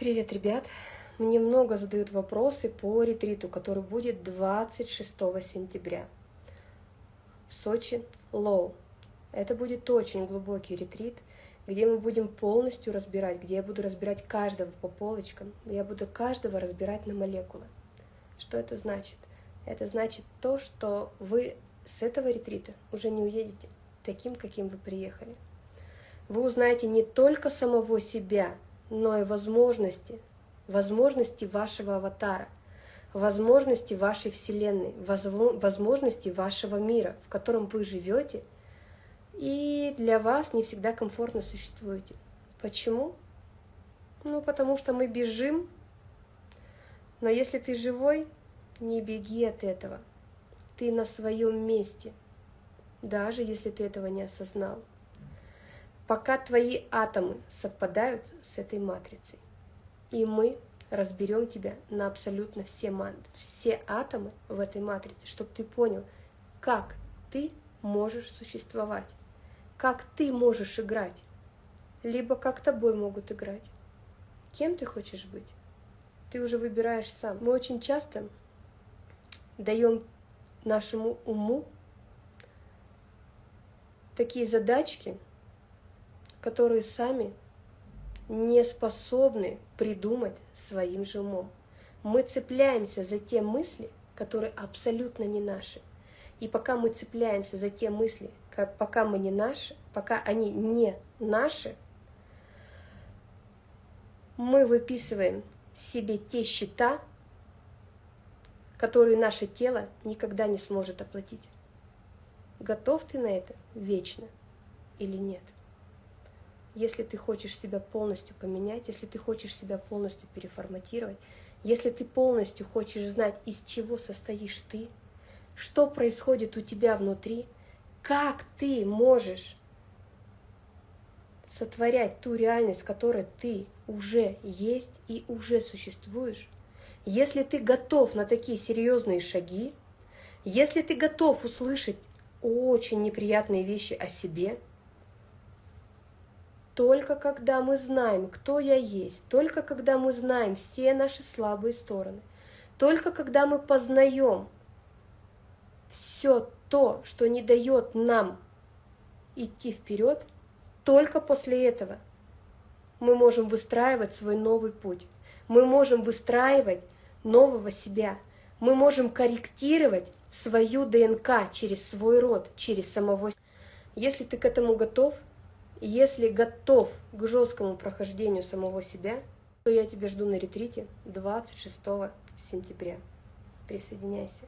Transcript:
Привет, ребят! Мне много задают вопросы по ретриту, который будет 26 сентября в Сочи, Лоу. Это будет очень глубокий ретрит, где мы будем полностью разбирать, где я буду разбирать каждого по полочкам, я буду каждого разбирать на молекулы. Что это значит? Это значит то, что вы с этого ретрита уже не уедете таким, каким вы приехали. Вы узнаете не только самого себя, но и возможности, возможности вашего аватара, возможности вашей Вселенной, возможности вашего мира, в котором вы живете, и для вас не всегда комфортно существуете. Почему? Ну, потому что мы бежим, но если ты живой, не беги от этого. Ты на своем месте, даже если ты этого не осознал пока твои атомы совпадают с этой матрицей. И мы разберем тебя на абсолютно все, все атомы в этой матрице, чтобы ты понял, как ты можешь существовать, как ты можешь играть, либо как тобой могут играть. Кем ты хочешь быть? Ты уже выбираешь сам. Мы очень часто даем нашему уму такие задачки, которые сами не способны придумать своим же умом. Мы цепляемся за те мысли, которые абсолютно не наши. И пока мы цепляемся за те мысли, как, пока мы не наши, пока они не наши, мы выписываем себе те счета, которые наше тело никогда не сможет оплатить. Готов ты на это вечно или нет? Если ты хочешь себя полностью поменять, если ты хочешь себя полностью переформатировать, если ты полностью хочешь знать, из чего состоишь ты, что происходит у тебя внутри, как ты можешь сотворять ту реальность, в которой ты уже есть и уже существуешь, если ты готов на такие серьезные шаги, если ты готов услышать очень неприятные вещи о себе – только когда мы знаем, кто я есть, только когда мы знаем все наши слабые стороны, только когда мы познаем все то, что не дает нам идти вперед, только после этого мы можем выстраивать свой новый путь. Мы можем выстраивать нового себя. Мы можем корректировать свою ДНК через свой род, через самого себя. Если ты к этому готов, если готов к жесткому прохождению самого себя, то я тебя жду на ретрите 26 сентября. Присоединяйся.